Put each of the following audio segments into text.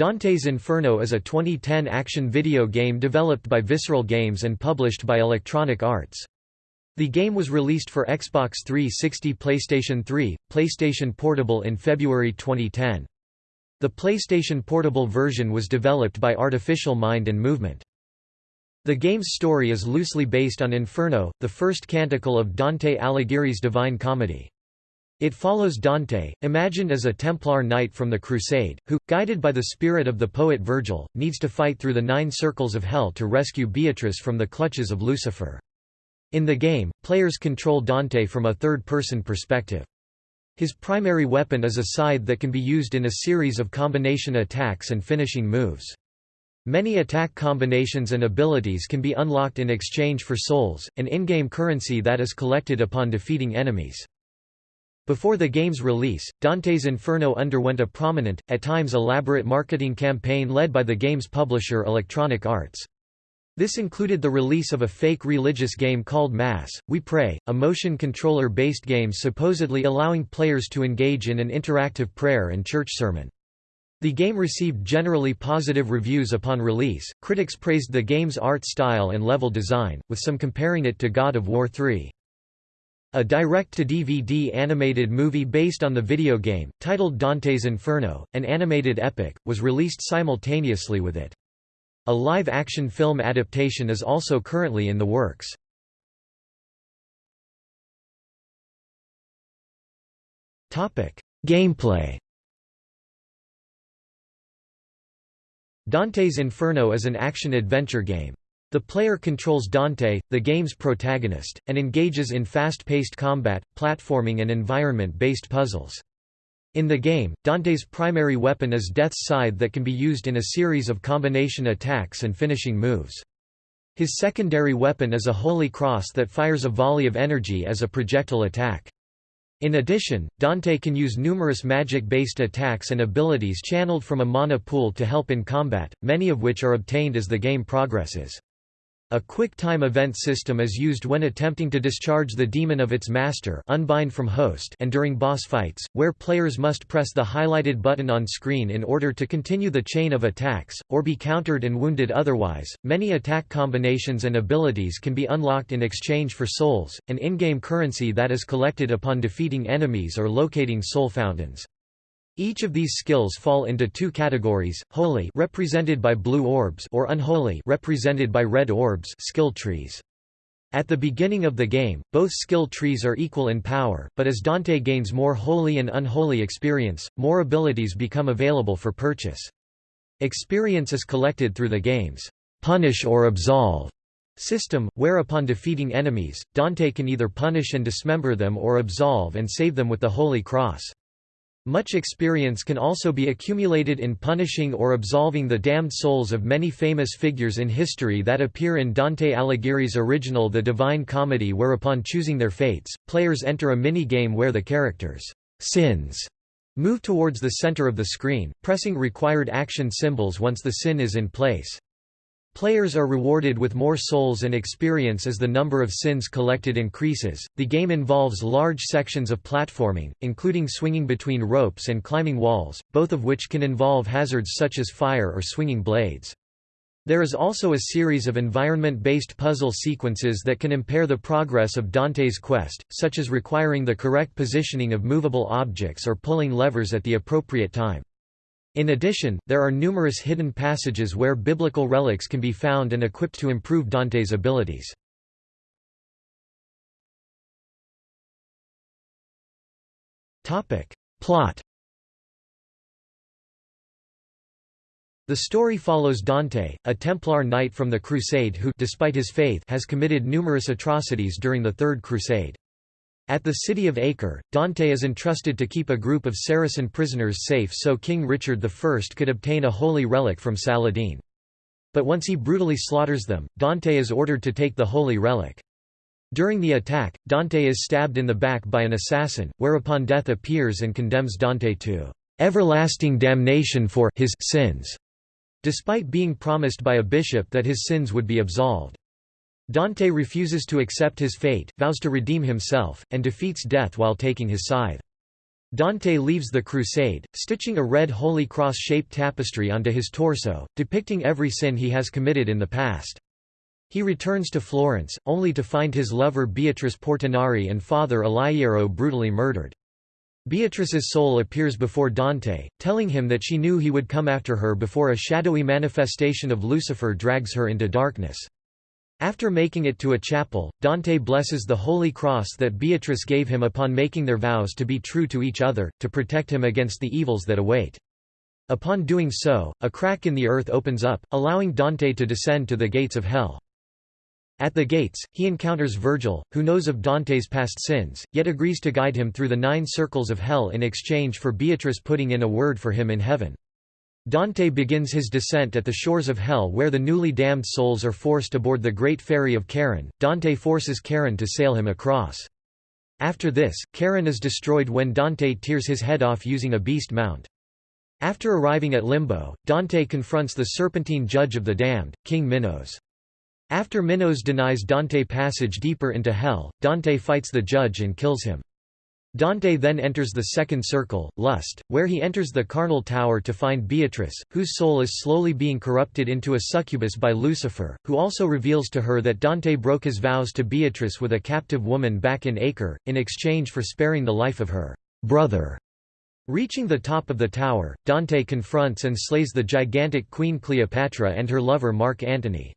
Dante's Inferno is a 2010 action video game developed by Visceral Games and published by Electronic Arts. The game was released for Xbox 360 PlayStation 3, PlayStation Portable in February 2010. The PlayStation Portable version was developed by Artificial Mind and Movement. The game's story is loosely based on Inferno, the first canticle of Dante Alighieri's Divine Comedy. It follows Dante, imagined as a Templar knight from the Crusade, who, guided by the spirit of the poet Virgil, needs to fight through the nine circles of hell to rescue Beatrice from the clutches of Lucifer. In the game, players control Dante from a third-person perspective. His primary weapon is a scythe that can be used in a series of combination attacks and finishing moves. Many attack combinations and abilities can be unlocked in exchange for souls, an in-game currency that is collected upon defeating enemies. Before the game's release, Dante's Inferno underwent a prominent, at times elaborate marketing campaign led by the game's publisher Electronic Arts. This included the release of a fake religious game called Mass, We Pray, a motion controller-based game supposedly allowing players to engage in an interactive prayer and church sermon. The game received generally positive reviews upon release, critics praised the game's art style and level design, with some comparing it to God of War 3. A direct-to-DVD animated movie based on the video game, titled Dante's Inferno, an animated epic, was released simultaneously with it. A live-action film adaptation is also currently in the works. Gameplay Dante's Inferno is an action-adventure game. The player controls Dante, the game's protagonist, and engages in fast-paced combat, platforming and environment-based puzzles. In the game, Dante's primary weapon is Death's Scythe that can be used in a series of combination attacks and finishing moves. His secondary weapon is a holy cross that fires a volley of energy as a projectile attack. In addition, Dante can use numerous magic-based attacks and abilities channeled from a mana pool to help in combat, many of which are obtained as the game progresses. A quick time event system is used when attempting to discharge the demon of its master unbind from host and during boss fights, where players must press the highlighted button on screen in order to continue the chain of attacks, or be countered and wounded otherwise. Many attack combinations and abilities can be unlocked in exchange for souls, an in-game currency that is collected upon defeating enemies or locating soul fountains. Each of these skills fall into two categories, holy represented by blue orbs or unholy represented by red orbs skill trees. At the beginning of the game, both skill trees are equal in power, but as Dante gains more holy and unholy experience, more abilities become available for purchase. Experience is collected through the game's punish or absolve system, where upon defeating enemies, Dante can either punish and dismember them or absolve and save them with the Holy Cross. Much experience can also be accumulated in punishing or absolving the damned souls of many famous figures in history that appear in Dante Alighieri's original The Divine Comedy whereupon choosing their fates, players enter a mini-game where the characters' sins move towards the center of the screen, pressing required action symbols once the sin is in place. Players are rewarded with more souls and experience as the number of sins collected increases. The game involves large sections of platforming, including swinging between ropes and climbing walls, both of which can involve hazards such as fire or swinging blades. There is also a series of environment-based puzzle sequences that can impair the progress of Dante's quest, such as requiring the correct positioning of movable objects or pulling levers at the appropriate time. In addition, there are numerous hidden passages where biblical relics can be found and equipped to improve Dante's abilities. Plot The story follows Dante, a Templar knight from the Crusade who despite his faith has committed numerous atrocities during the Third Crusade. At the city of Acre, Dante is entrusted to keep a group of Saracen prisoners safe so King Richard I could obtain a holy relic from Saladin. But once he brutally slaughters them, Dante is ordered to take the holy relic. During the attack, Dante is stabbed in the back by an assassin, whereupon death appears and condemns Dante to everlasting damnation for his sins, despite being promised by a bishop that his sins would be absolved. Dante refuses to accept his fate, vows to redeem himself, and defeats death while taking his scythe. Dante leaves the crusade, stitching a red Holy Cross-shaped tapestry onto his torso, depicting every sin he has committed in the past. He returns to Florence, only to find his lover Beatrice Portinari and father Alighiero brutally murdered. Beatrice's soul appears before Dante, telling him that she knew he would come after her before a shadowy manifestation of Lucifer drags her into darkness. After making it to a chapel, Dante blesses the Holy Cross that Beatrice gave him upon making their vows to be true to each other, to protect him against the evils that await. Upon doing so, a crack in the earth opens up, allowing Dante to descend to the gates of hell. At the gates, he encounters Virgil, who knows of Dante's past sins, yet agrees to guide him through the nine circles of hell in exchange for Beatrice putting in a word for him in heaven. Dante begins his descent at the shores of hell where the newly damned souls are forced aboard the great ferry of Charon. Dante forces Charon to sail him across. After this, Charon is destroyed when Dante tears his head off using a beast mount. After arriving at Limbo, Dante confronts the serpentine judge of the damned, King Minos. After Minos denies Dante passage deeper into hell, Dante fights the judge and kills him. Dante then enters the second circle, lust, where he enters the carnal tower to find Beatrice, whose soul is slowly being corrupted into a succubus by Lucifer, who also reveals to her that Dante broke his vows to Beatrice with a captive woman back in Acre, in exchange for sparing the life of her brother. Reaching the top of the tower, Dante confronts and slays the gigantic Queen Cleopatra and her lover Mark Antony.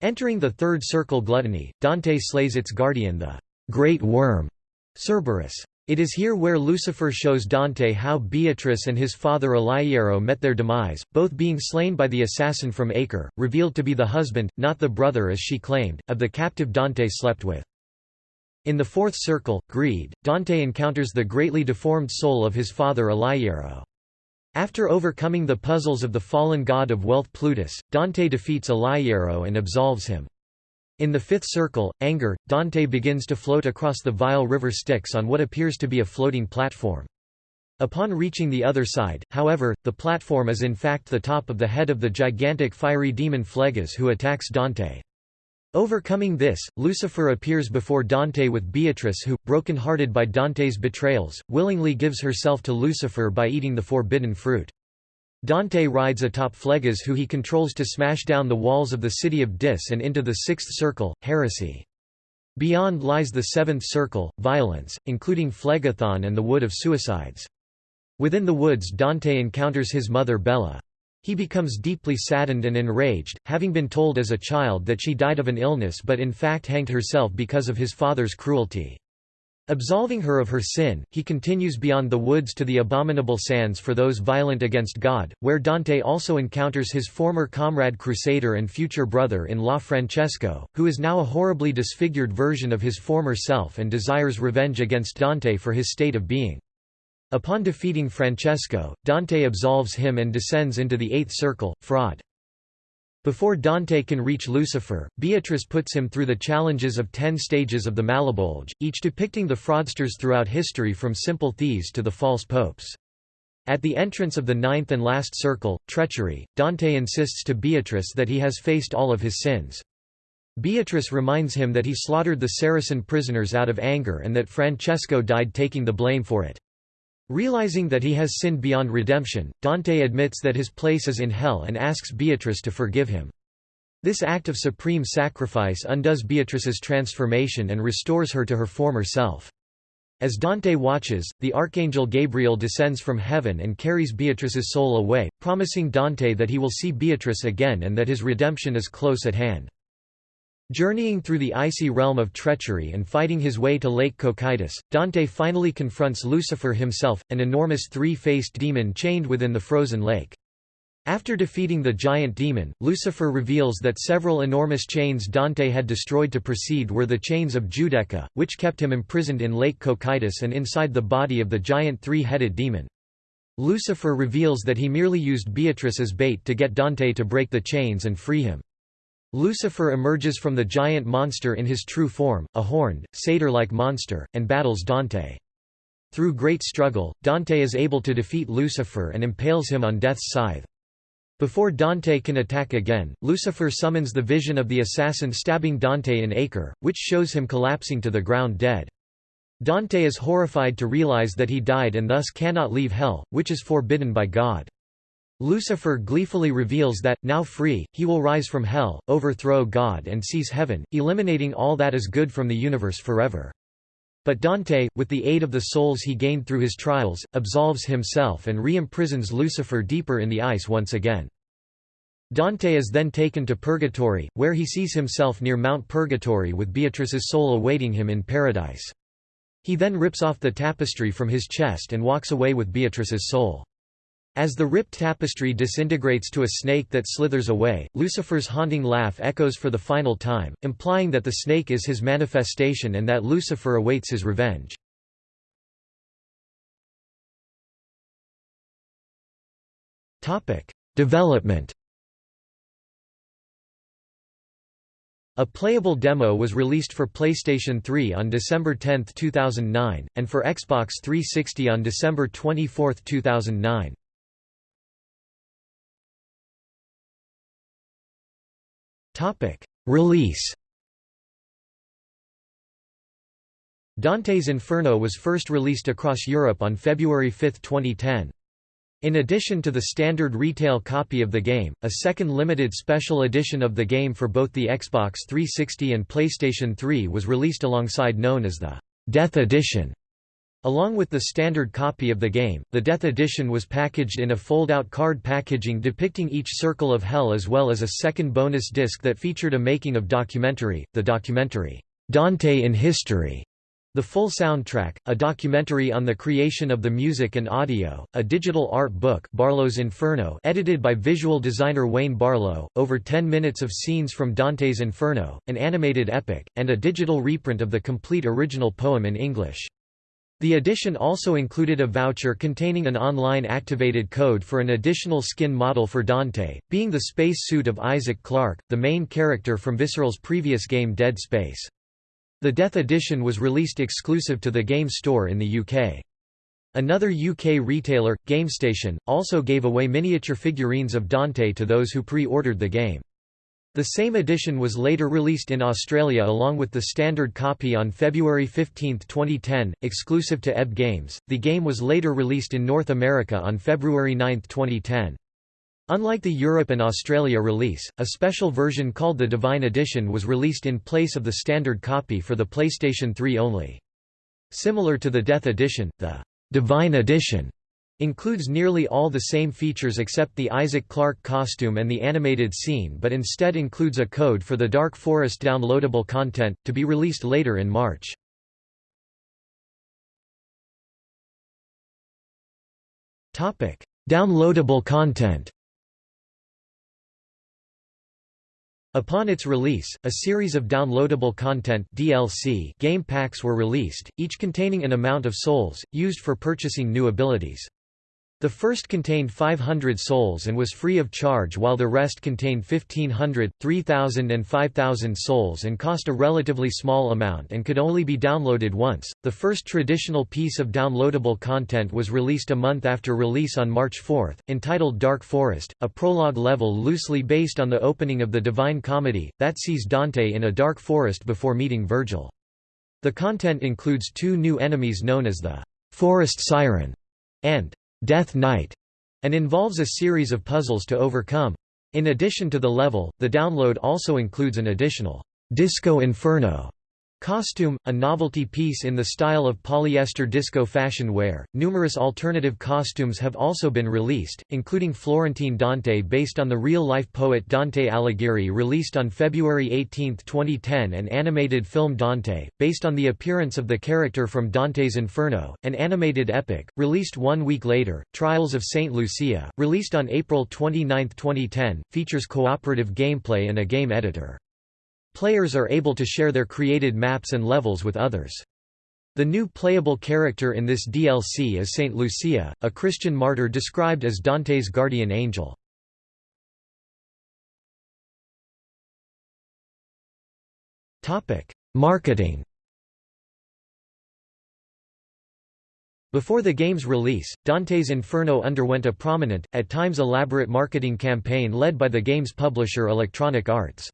Entering the third circle gluttony, Dante slays its guardian the great worm, Cerberus. It is here where Lucifer shows Dante how Beatrice and his father Alighiero met their demise, both being slain by the assassin from Acre, revealed to be the husband, not the brother as she claimed, of the captive Dante slept with. In the fourth circle, greed, Dante encounters the greatly deformed soul of his father Alighiero. After overcoming the puzzles of the fallen god of wealth Plutus, Dante defeats Alighiero and absolves him. In the fifth circle, anger, Dante begins to float across the vile river Styx on what appears to be a floating platform. Upon reaching the other side, however, the platform is in fact the top of the head of the gigantic fiery demon Phlegyas who attacks Dante. Overcoming this, Lucifer appears before Dante with Beatrice who, broken-hearted by Dante's betrayals, willingly gives herself to Lucifer by eating the forbidden fruit. Dante rides atop Phlegyas who he controls to smash down the walls of the city of Dis and into the sixth circle, heresy. Beyond lies the seventh circle, violence, including Phlegethon and the Wood of Suicides. Within the woods Dante encounters his mother Bella. He becomes deeply saddened and enraged, having been told as a child that she died of an illness but in fact hanged herself because of his father's cruelty. Absolving her of her sin, he continues beyond the woods to the abominable sands for those violent against God, where Dante also encounters his former comrade crusader and future brother-in-law Francesco, who is now a horribly disfigured version of his former self and desires revenge against Dante for his state of being. Upon defeating Francesco, Dante absolves him and descends into the eighth circle, fraud. Before Dante can reach Lucifer, Beatrice puts him through the challenges of ten stages of the Malebolge, each depicting the fraudsters throughout history from simple thieves to the false popes. At the entrance of the ninth and last circle, treachery, Dante insists to Beatrice that he has faced all of his sins. Beatrice reminds him that he slaughtered the Saracen prisoners out of anger and that Francesco died taking the blame for it. Realizing that he has sinned beyond redemption, Dante admits that his place is in hell and asks Beatrice to forgive him. This act of supreme sacrifice undoes Beatrice's transformation and restores her to her former self. As Dante watches, the archangel Gabriel descends from heaven and carries Beatrice's soul away, promising Dante that he will see Beatrice again and that his redemption is close at hand. Journeying through the icy realm of treachery and fighting his way to Lake Cocytus, Dante finally confronts Lucifer himself, an enormous three-faced demon chained within the frozen lake. After defeating the giant demon, Lucifer reveals that several enormous chains Dante had destroyed to proceed were the chains of Giudecca, which kept him imprisoned in Lake Cocytus and inside the body of the giant three-headed demon. Lucifer reveals that he merely used Beatrice as bait to get Dante to break the chains and free him. Lucifer emerges from the giant monster in his true form, a horned, satyr-like monster, and battles Dante. Through great struggle, Dante is able to defeat Lucifer and impales him on death's scythe. Before Dante can attack again, Lucifer summons the vision of the assassin stabbing Dante in Acre, which shows him collapsing to the ground dead. Dante is horrified to realize that he died and thus cannot leave hell, which is forbidden by God. Lucifer gleefully reveals that, now free, he will rise from hell, overthrow God and seize heaven, eliminating all that is good from the universe forever. But Dante, with the aid of the souls he gained through his trials, absolves himself and re-imprisons Lucifer deeper in the ice once again. Dante is then taken to Purgatory, where he sees himself near Mount Purgatory with Beatrice's soul awaiting him in paradise. He then rips off the tapestry from his chest and walks away with Beatrice's soul. As the ripped tapestry disintegrates to a snake that slithers away, Lucifer's haunting laugh echoes for the final time, implying that the snake is his manifestation and that Lucifer awaits his revenge. Development A playable demo was released for PlayStation 3 on December 10, 2009, and for Xbox 360 on December 24, 2009. Topic: Release. Dante's Inferno was first released across Europe on February 5, 2010. In addition to the standard retail copy of the game, a second limited special edition of the game for both the Xbox 360 and PlayStation 3 was released alongside known as the Death Edition. Along with the standard copy of the game, the Death Edition was packaged in a fold-out card packaging depicting each circle of hell as well as a second bonus disc that featured a making of documentary, the documentary, "'Dante in History' The full soundtrack, a documentary on the creation of the music and audio, a digital art book Barlowe's Inferno edited by visual designer Wayne Barlowe, over 10 minutes of scenes from Dante's Inferno, an animated epic, and a digital reprint of the complete original poem in English. The edition also included a voucher containing an online activated code for an additional skin model for Dante, being the space suit of Isaac Clarke, the main character from Visceral's previous game Dead Space. The Death Edition was released exclusive to the Game Store in the UK. Another UK retailer, GameStation, also gave away miniature figurines of Dante to those who pre-ordered the game. The same edition was later released in Australia along with the standard copy on February 15, 2010, exclusive to EB Games. The game was later released in North America on February 9, 2010. Unlike the Europe and Australia release, a special version called the Divine Edition was released in place of the standard copy for the PlayStation 3 only. Similar to the Death Edition, the Divine Edition Includes nearly all the same features except the Isaac Clarke costume and the animated scene but instead includes a code for the Dark Forest downloadable content, to be released later in March. downloadable content Upon its release, a series of downloadable content DLC game packs were released, each containing an amount of souls, used for purchasing new abilities. The first contained 500 souls and was free of charge while the rest contained 1500, 3000 and 5000 souls and cost a relatively small amount and could only be downloaded once. The first traditional piece of downloadable content was released a month after release on March 4, entitled Dark Forest, a prologue level loosely based on the opening of the Divine Comedy, that sees Dante in a dark forest before meeting Virgil. The content includes two new enemies known as the Forest Siren and Death Knight, and involves a series of puzzles to overcome. In addition to the level, the download also includes an additional Disco Inferno Costume, a novelty piece in the style of polyester disco fashion wear. Numerous alternative costumes have also been released, including Florentine Dante based on the real-life poet Dante Alighieri released on February 18, 2010 and animated film Dante, based on the appearance of the character from Dante's Inferno, an animated epic, released one week later. Trials of St. Lucia, released on April 29, 2010, features cooperative gameplay and a game editor. Players are able to share their created maps and levels with others. The new playable character in this DLC is Saint Lucia, a Christian martyr described as Dante's guardian angel. Marketing Before the game's release, Dante's Inferno underwent a prominent, at times elaborate marketing campaign led by the game's publisher Electronic Arts.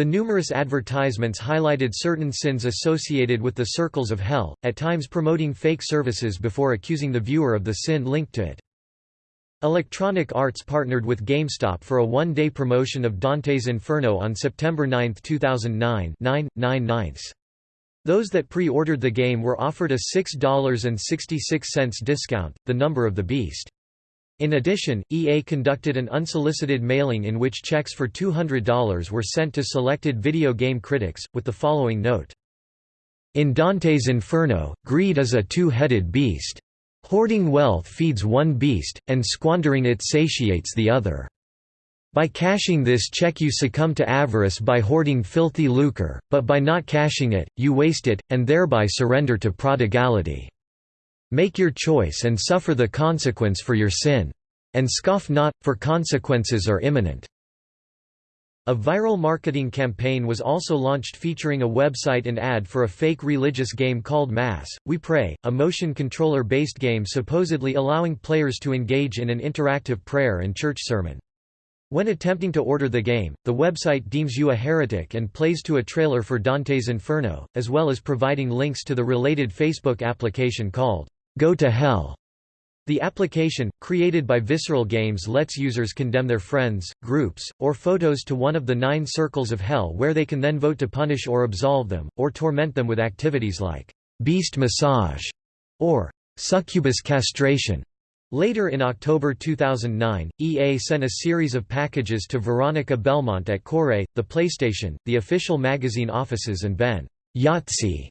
The numerous advertisements highlighted certain sins associated with the circles of hell, at times promoting fake services before accusing the viewer of the sin linked to it. Electronic Arts partnered with GameStop for a one-day promotion of Dante's Inferno on September 9, 2009 9, 9 Those that pre-ordered the game were offered a $6.66 discount, the number of the beast. In addition, EA conducted an unsolicited mailing in which checks for $200 were sent to selected video game critics, with the following note. In Dante's Inferno, greed is a two-headed beast. Hoarding wealth feeds one beast, and squandering it satiates the other. By cashing this check you succumb to avarice by hoarding filthy lucre, but by not cashing it, you waste it, and thereby surrender to prodigality. Make your choice and suffer the consequence for your sin. And scoff not, for consequences are imminent. A viral marketing campaign was also launched featuring a website and ad for a fake religious game called Mass, We Pray, a motion controller-based game supposedly allowing players to engage in an interactive prayer and church sermon. When attempting to order the game, the website deems you a heretic and plays to a trailer for Dante's Inferno, as well as providing links to the related Facebook application called Go to Hell. The application, created by Visceral Games lets users condemn their friends, groups, or photos to one of the nine circles of hell where they can then vote to punish or absolve them, or torment them with activities like beast massage or succubus castration. Later in October 2009, EA sent a series of packages to Veronica Belmont at Qore, the PlayStation, the official magazine offices and Ben Yahtzee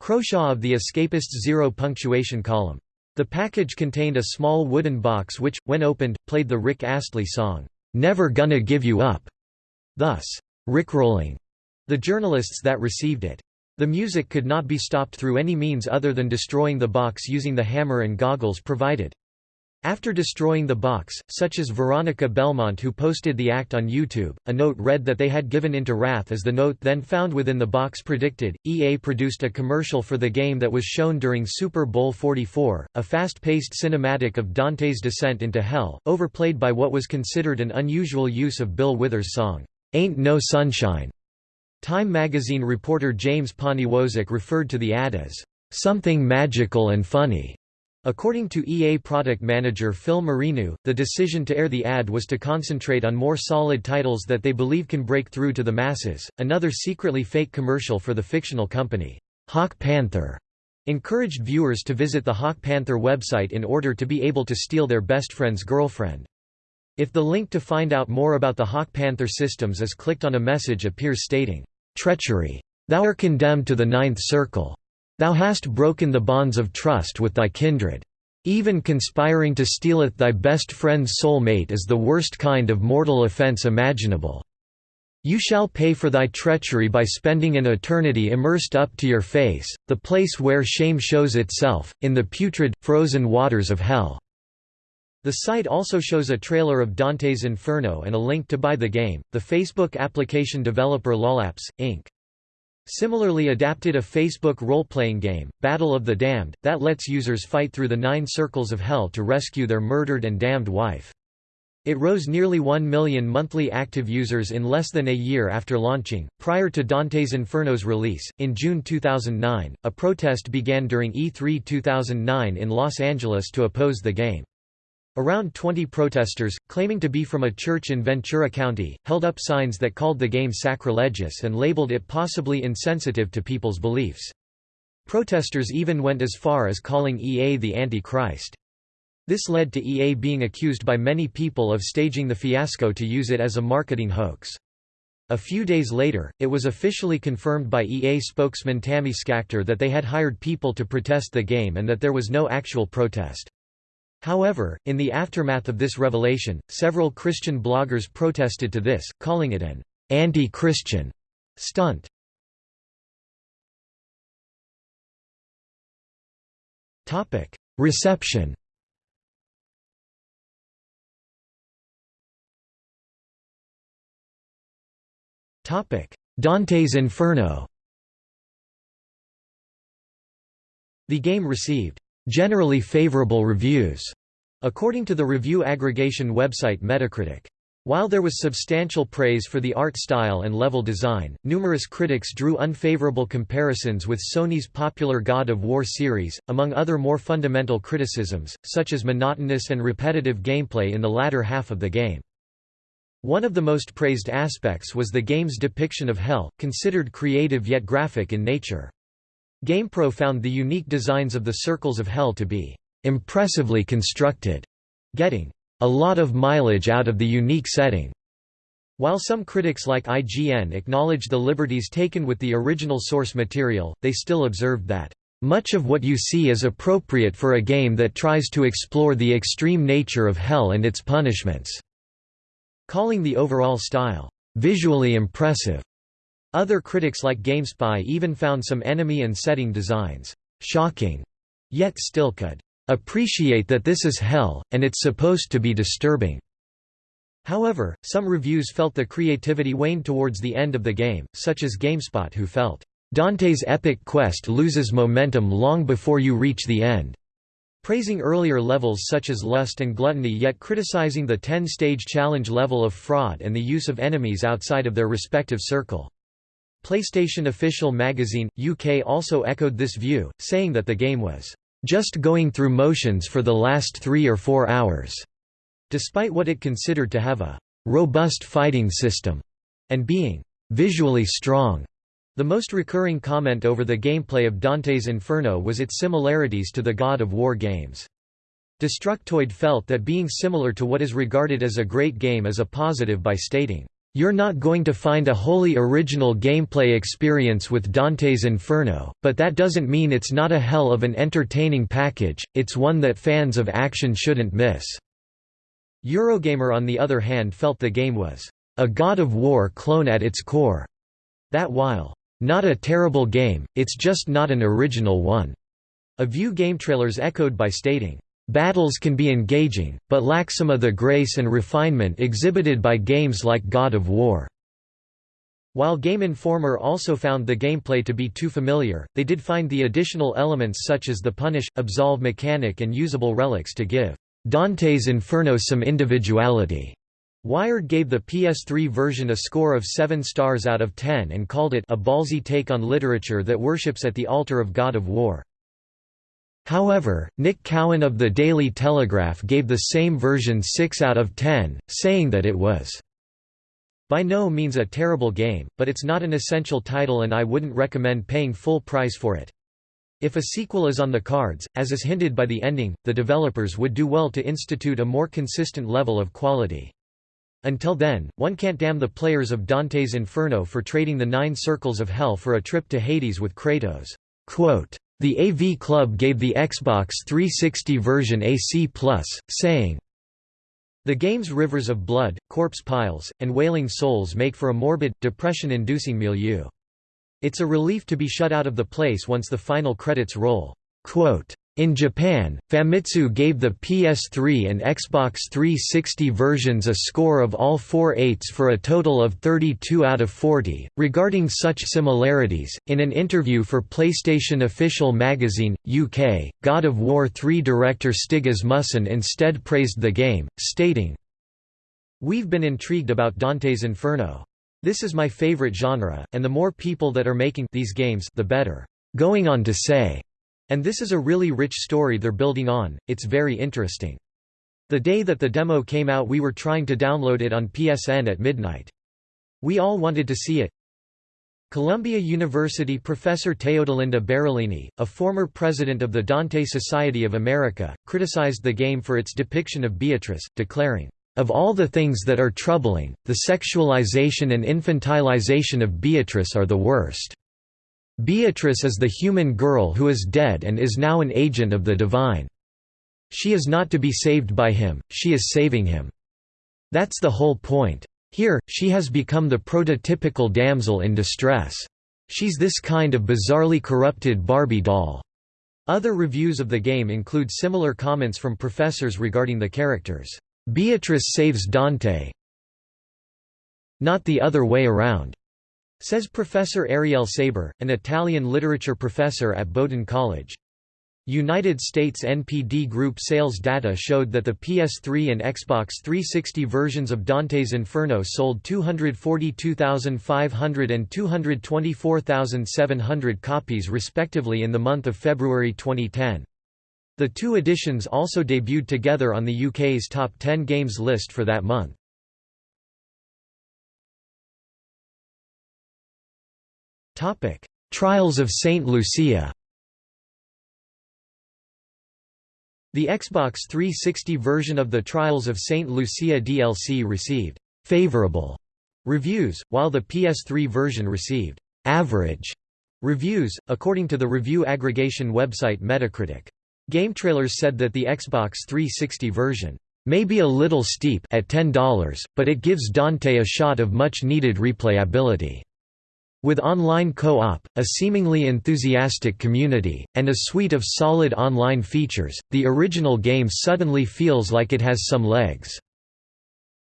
Croshaw of the Escapist's Zero Punctuation column. The package contained a small wooden box which, when opened, played the Rick Astley song, "'Never Gonna Give You Up", thus, rickrolling the journalists that received it. The music could not be stopped through any means other than destroying the box using the hammer and goggles provided. After destroying the box, such as Veronica Belmont who posted the act on YouTube, a note read that they had given into wrath as the note then found within the box predicted. EA produced a commercial for the game that was shown during Super Bowl 44, a fast-paced cinematic of Dante's descent into hell, overplayed by what was considered an unusual use of Bill Withers' song, Ain't No Sunshine. Time magazine reporter James Poniewozik referred to the ad as something magical and funny. According to EA product manager Phil Marineau, the decision to air the ad was to concentrate on more solid titles that they believe can break through to the masses. Another secretly fake commercial for the fictional company, Hawk Panther, encouraged viewers to visit the Hawk Panther website in order to be able to steal their best friend's girlfriend. If the link to find out more about the Hawk Panther systems is clicked on a message appears stating, Treachery. Thou are condemned to the ninth circle. Thou hast broken the bonds of trust with thy kindred. Even conspiring to stealeth thy best friend's soul mate is the worst kind of mortal offence imaginable. You shall pay for thy treachery by spending an eternity immersed up to your face, the place where shame shows itself, in the putrid, frozen waters of hell." The site also shows a trailer of Dante's Inferno and a link to buy the game. The Facebook application developer Lolapps, Inc. Similarly adapted a Facebook role-playing game, Battle of the Damned, that lets users fight through the nine circles of hell to rescue their murdered and damned wife. It rose nearly 1 million monthly active users in less than a year after launching. Prior to Dante's Inferno's release, in June 2009, a protest began during E3 2009 in Los Angeles to oppose the game. Around 20 protesters, claiming to be from a church in Ventura County, held up signs that called the game sacrilegious and labeled it possibly insensitive to people's beliefs. Protesters even went as far as calling EA the Antichrist. This led to EA being accused by many people of staging the fiasco to use it as a marketing hoax. A few days later, it was officially confirmed by EA spokesman Tammy Schachter that they had hired people to protest the game and that there was no actual protest. However, in the aftermath of this revelation, several Christian bloggers protested to this, calling it an anti-Christian stunt. Topic: Reception Topic: Dante's Inferno The game received generally favorable reviews, according to the review aggregation website Metacritic. While there was substantial praise for the art style and level design, numerous critics drew unfavorable comparisons with Sony's popular God of War series, among other more fundamental criticisms, such as monotonous and repetitive gameplay in the latter half of the game. One of the most praised aspects was the game's depiction of Hell, considered creative yet graphic in nature. GamePro found the unique designs of the circles of Hell to be impressively constructed, getting a lot of mileage out of the unique setting. While some critics like IGN acknowledged the liberties taken with the original source material, they still observed that, "...much of what you see is appropriate for a game that tries to explore the extreme nature of hell and its punishments," calling the overall style, "...visually impressive." Other critics like GameSpy even found some enemy and setting designs, "...shocking," yet still could appreciate that this is hell, and it's supposed to be disturbing." However, some reviews felt the creativity waned towards the end of the game, such as GameSpot who felt, "...Dante's epic quest loses momentum long before you reach the end." praising earlier levels such as Lust and Gluttony yet criticizing the 10-stage challenge level of fraud and the use of enemies outside of their respective circle. PlayStation Official Magazine, UK also echoed this view, saying that the game was just going through motions for the last three or four hours, despite what it considered to have a robust fighting system and being visually strong. The most recurring comment over the gameplay of Dante's Inferno was its similarities to the God of War games. Destructoid felt that being similar to what is regarded as a great game is a positive by stating, you're not going to find a wholly original gameplay experience with Dante's Inferno, but that doesn't mean it's not a hell of an entertaining package, it's one that fans of action shouldn't miss." Eurogamer on the other hand felt the game was, "...a God of War clone at its core." That while, "...not a terrible game, it's just not an original one." A view game trailers echoed by stating, Battles can be engaging, but lack some of the grace and refinement exhibited by games like God of War. While Game Informer also found the gameplay to be too familiar, they did find the additional elements such as the punish, absolve mechanic and usable relics to give Dante's Inferno some individuality. Wired gave the PS3 version a score of 7 stars out of 10 and called it a ballsy take on literature that worships at the altar of God of War. However, Nick Cowan of the Daily Telegraph gave the same version 6 out of 10, saying that it was by no means a terrible game, but it's not an essential title and I wouldn't recommend paying full price for it. If a sequel is on the cards, as is hinted by the ending, the developers would do well to institute a more consistent level of quality. Until then, one can't damn the players of Dante's Inferno for trading the nine circles of hell for a trip to Hades with Kratos. Quote, the AV Club gave the Xbox 360 version a C+, saying, The game's rivers of blood, corpse piles, and wailing souls make for a morbid, depression-inducing milieu. It's a relief to be shut out of the place once the final credits roll. Quote, in Japan, Famitsu gave the PS3 and Xbox 360 versions a score of all four eights for a total of 32 out of 40. Regarding such similarities, in an interview for PlayStation Official Magazine, UK, God of War 3 director Stig Asmussen instead praised the game, stating, We've been intrigued about Dante's Inferno. This is my favorite genre, and the more people that are making these games the better. Going on to say, and this is a really rich story they're building on, it's very interesting. The day that the demo came out we were trying to download it on PSN at midnight. We all wanted to see it. Columbia University professor Teodolinda Barolini, a former president of the Dante Society of America, criticized the game for its depiction of Beatrice, declaring, "...of all the things that are troubling, the sexualization and infantilization of Beatrice are the worst." Beatrice is the human girl who is dead and is now an agent of the divine. She is not to be saved by him, she is saving him. That's the whole point. Here, she has become the prototypical damsel in distress. She's this kind of bizarrely corrupted Barbie doll. Other reviews of the game include similar comments from professors regarding the characters. Beatrice saves Dante. Not the other way around. Says Professor Arielle Saiber, an Italian literature professor at Bowdoin College. United States NPD Group sales data showed that the PS3 and Xbox 360 versions of Dante's Inferno sold 242,500 and 224,700 copies respectively in the month of February 2010. The two editions also debuted together on the UK's top 10 games list for that month. Trials of St. Lucia The Xbox 360 version of the Trials of St. Lucia DLC received «favorable» reviews, while the PS3 version received «average» reviews, according to the review aggregation website Metacritic. GameTrailers said that the Xbox 360 version may be a little steep at $10, but it gives Dante a shot of much-needed replayability. With online co-op, a seemingly enthusiastic community, and a suite of solid online features, the original game suddenly feels like it has some legs.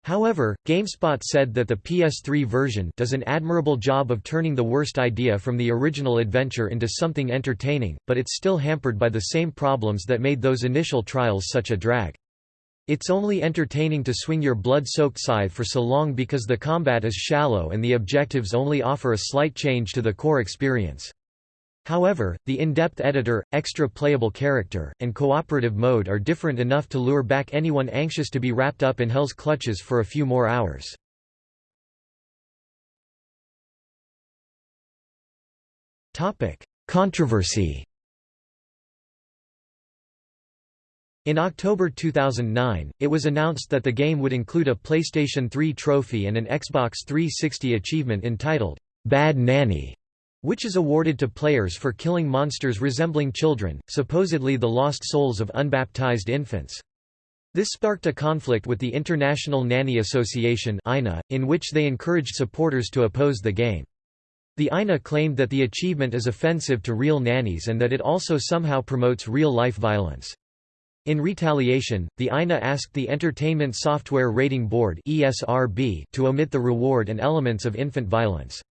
However, GameSpot said that the PS3 version does an admirable job of turning the worst idea from the original adventure into something entertaining, but it's still hampered by the same problems that made those initial trials such a drag. It's only entertaining to swing your blood-soaked scythe for so long because the combat is shallow and the objectives only offer a slight change to the core experience. However, the in-depth editor, extra playable character, and cooperative mode are different enough to lure back anyone anxious to be wrapped up in hell's clutches for a few more hours. Controversy In October 2009, it was announced that the game would include a PlayStation 3 trophy and an Xbox 360 achievement entitled, Bad Nanny, which is awarded to players for killing monsters resembling children, supposedly the lost souls of unbaptized infants. This sparked a conflict with the International Nanny Association in which they encouraged supporters to oppose the game. The INA claimed that the achievement is offensive to real nannies and that it also somehow promotes real-life violence. In retaliation, the INA asked the Entertainment Software Rating Board (ESRB) to omit the reward and elements of infant violence.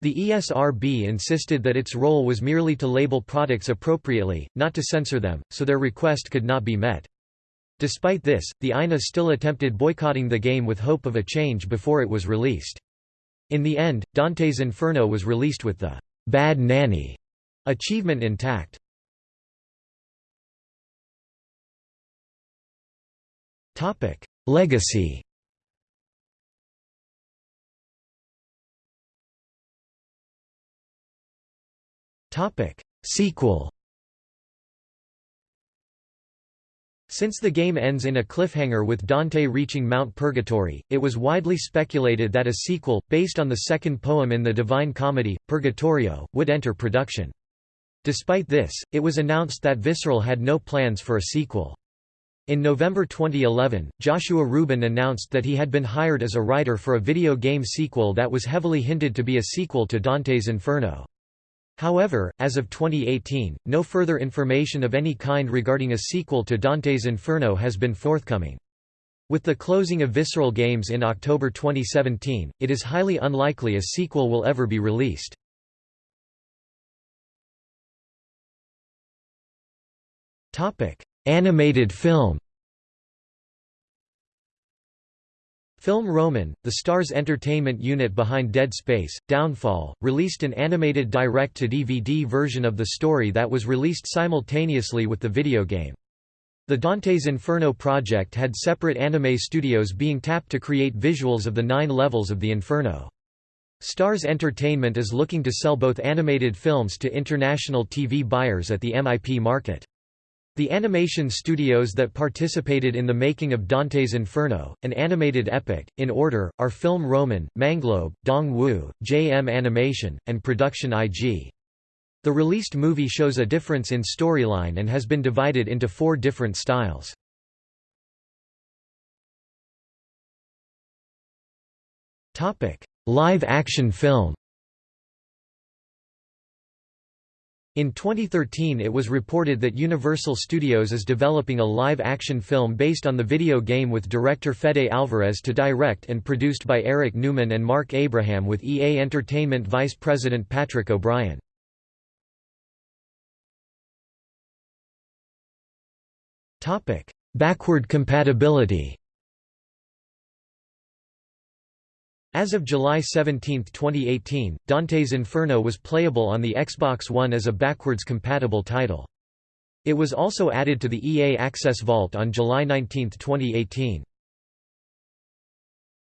The ESRB insisted that its role was merely to label products appropriately, not to censor them, so their request could not be met. Despite this, the INA still attempted boycotting the game with hope of a change before it was released. In the end, Dante's Inferno was released with the «Bad Nanny» achievement intact. Topic: Legacy. Topic: Sequel. Since the game ends in a cliffhanger with Dante reaching Mount Purgatory, it was widely speculated that a sequel, based on the second poem in the Divine Comedy, Purgatorio, would enter production. Despite this, it was announced that Visceral had no plans for a sequel. In November 2011, Joshua Rubin announced that he had been hired as a writer for a video game sequel that was heavily hinted to be a sequel to Dante's Inferno. However, as of 2018, no further information of any kind regarding a sequel to Dante's Inferno has been forthcoming. With the closing of Visceral Games in October 2017, it is highly unlikely a sequel will ever be released. Animated film Film Roman, the Starz entertainment unit behind Dead Space, Downfall, released an animated direct-to-DVD version of the story that was released simultaneously with the video game. The Dante's Inferno project had separate anime studios being tapped to create visuals of the nine levels of the Inferno. Starz Entertainment is looking to sell both animated films to international TV buyers at the MIP market. The animation studios that participated in the making of Dante's Inferno, an animated epic, in order, are Film Roman, Manglobe, Dongwoo, JM Animation, and Production IG. The released movie shows a difference in storyline and has been divided into four different styles. Live-action film In 2013 it was reported that Universal Studios is developing a live-action film based on the video game with director Fede Alvarez to direct and produced by Eric Newman and Mark Abraham with EA Entertainment Vice President Patrick O'Brien. Backward compatibility As of July 17, 2018, Dante's Inferno was playable on the Xbox One as a backwards compatible title. It was also added to the EA Access Vault on July 19, 2018.